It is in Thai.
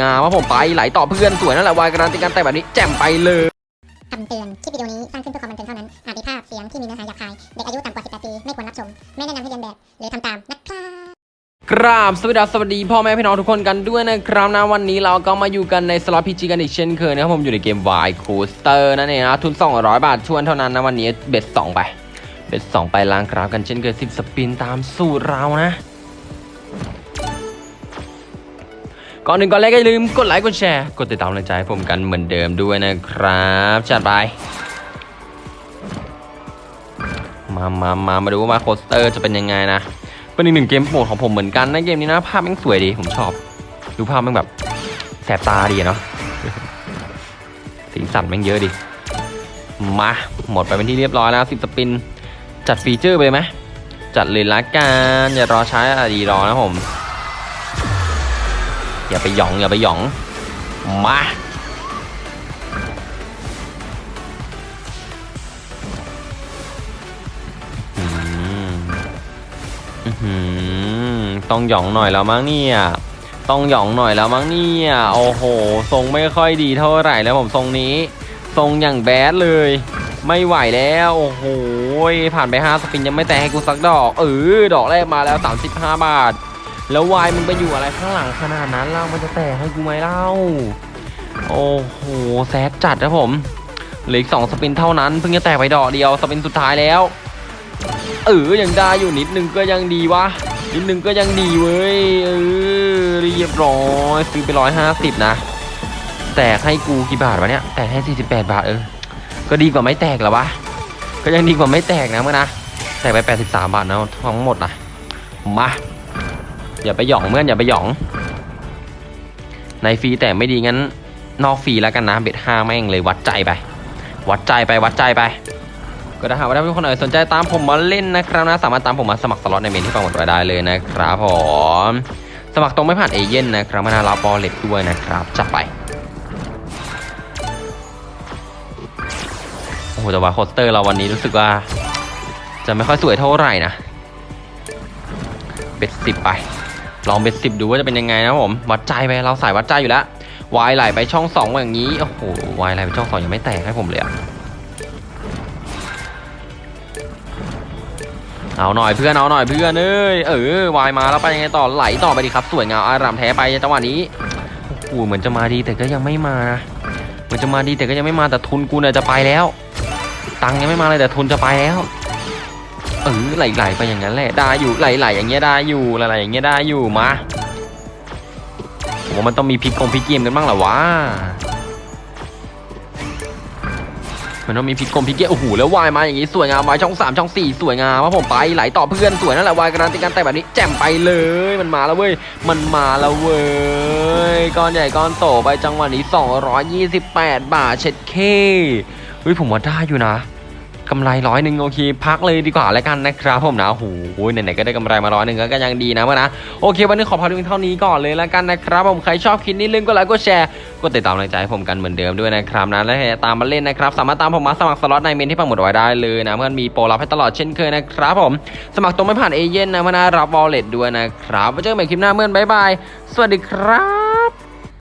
งามว่าผมไปไหลต่อเพื่อนสวยนั่นแหละวายการันตีการแต่แบบนี้แจ่มไปเลยคำเตือน คลิปวิดีโอนี้สร้างขึ้นเพื่อความบันเทิงเท่านั้น อาจมีภาพเสียงที่มีเนื้อหาหยาบคาย เด็กอายุต่ำกว่า 18 ปี ไม่ควรรับชม ไม่แนะนำให้เรียนแบบ หรือทำตามนะครับกราบสวัสดีครับสวัสดีพ่อแม่พี่น้องทุกคนกันด้วยนะครับนะวันนี้เราก็มาอยู่กันในสล็อตพีจีกันอีกเช่นเคยนะครับผมอยู่ในเกม Y Coaster นั่นเองนะทุน 200 บาทชวนเท่านั้นนะวันนี้เบ็ด2ไปเบ็ด2ไปล้างกราฟกันเช่นเคย10 สปินตามสูตรเรานะ ก่อนอื่นก่อนแรกก็อย่าลืมกดไลค์กดแชร์กดติดตามกำลังใจให้ผมกันเหมือนเดิมด้วยนะครับจัดไปมามามามาดูว่า Wild Coaster จะเป็นยังไงนะเป็นอีกหนึ่งเกมโปรดของผมเหมือนกันนะเกมนี้นะภาพแม่งสวยดีผมชอบดูภาพแม่งแบบแสบตาดีเนาะสีสันแม่งเยอะดิมาหมดไปเป็นที่เรียบร้อยแล้วสิบ spin จัด feature ไปเลยไหมจัดเลยละกันอย่ารอช้าอย่าดีรอนะผม อย่าไปหยองอย่าไปหยอง มาอืมอื้อหือต้องหยองหน่อยแล้วมั้งเนี่ย ต้องหยองหน่อยแล้วมั้งเนี่ย โอ้โห ทรงไม่ค่อยดีเท่าไหร่แล้วผมทรงนี้ ทรงอย่างแบดเลย ไม่ไหวแล้ว โอ้โห ผ่านไป 5 สปินยังไม่แตะให้กูสักดอก เออ ดอกแรกมาแล้ว 35 บาท แล้ววายมึงไปอยู่อะไรข้างหลังขนาดนั้นเล่ามันจะแตกให้กูไหมเล่า โอ้โหแซดจัดนะผมเหลืออีกสองสปินเท่านั้นเพิ่งจะแตกไปดอกเดียวสปินสุดท้ายแล้วเออยังได้อยู่นิดนึงก็ยังดีวะนิดนึงก็ยังดีเว้ยเออเรียบร้อยซื้อไปร้อยห้าสิบนะแตกให้กูกี่บาทวะเนี่ยแตกให้สี่สิบแปดบาทเออก็ดีกว่าไม่แตกหรอวะก็ยังดีกว่าไม่แตกนะเมื่อนะแตกไปแปดสิบสามบาทนะทั้งหมดนะมา อย่าไปหยองเมื่อนอย่าไปหยอง ในฟรีแต่ไม่ดีงั้น นอกฟรีแล้วกันนะเบ็ดห้าแม่งเลยวัดใจไป วัดใจไปวัดใจไป ก็ถ้าหากว่าท่านผู้คนสนใจตามผมมาเล่นนะครับนะ สามารถตามผมมาสมัครสล็อตในเมนที่ปรากฏไว้ได้เลยนะครับผมสมัครตรงไม่ผ่านเอเย่นนะครับมานารับอลเล็ตด้วยนะครับจัดไปโอ้โหแต่ว่าโคสเตอร์เราวันนี้รู้สึกว่า จะไม่ค่อยสวยเท่าไหร่นะเบ็ดสิบไป ลองเบ็ดสิบดูว่าจะเป็นยังไงนะผมวัดใจไปเราสายวัดใจอยู่แล้ววายไหลไปช่องสองอย่างนี้โอ้โหวายไหลไปช่องสองยังไม่แตกให้ผมเลยอะเอาหน่อยเพื่อนเอาหน่อยเพื่อนเอ้ยเออวายมาแล้วไปยังไงต่อไหลต่อไปดีครับสวยงามอารามแท้ไปจังหวะนี้โอ้โหเหมือนจะมาดีแต่ก็ยังไม่มานะเหมือนจะมาดีแต่ก็ยังไม่มาแต่ทุนกูเนี่ยจะไปแล้ว ตังค์ยังไม่มาเลยแต่ทุนจะไปแล้ว เออไหลๆไปอย่างนั้นแหละได้อยู่ไหลๆอย่างเงี้ยได้อยู่ไหลๆอย่างเงี้ยได้อยู่มาผมว่ามันต้องมีพลิกกงพลิกเกมกันบ้างหรอวะมันต้องมีพลิกกงพลิกเกมโอ้โหแล้ววายมาอย่างงี้สวยงามวายช่องสามช่องสี่สวยงามว่าผมไปไหลต่อเพื่อนสวยนั่นแหละวายการันตีการแต่แบบนี้แจ่มไปเลยมันมาแล้วเว้ยมันมาแล้วเว้ยก้อนใหญ่ก้อนโตไปจังหวะนี้ 228 บาทเช็ดเคเฮ้ยผมว่าได้อยู่นะ กำไรร้อยหนึ่งโอเคพักเลยดีกว่าแล้วกันนะครับผมนะโอ้โหไหนๆก็ได้กำไรมาร้อยหนึ่งก็ยังดีนะเมื่อนะโอเค วันนี้ขอพาดูเท่านี้ก่อนเลยแล้วกันนะครับผมใครชอบคลิปนี้ลืมก็ไลค์ก็แชร์ก็ติดตามกำลังใจให้ผมกันเหมือนเดิมด้วยนะครับนะและตามมาเล่นนะครับสามารถตามผมมาสมัครสล็อตในเมนต์ที่ปักหมุดไว้ได้เลยนะเพื่อนมีโปรรับให้ตลอดเช่นเคยนะครับผมสมัครตรงไม่ผ่านเอเย่นนะเมื่อนะรับ wallet ด้วยนะครับไว้เจอกันใหม่คลิปหน้าเพื่อน bye bye สวัสดีครับ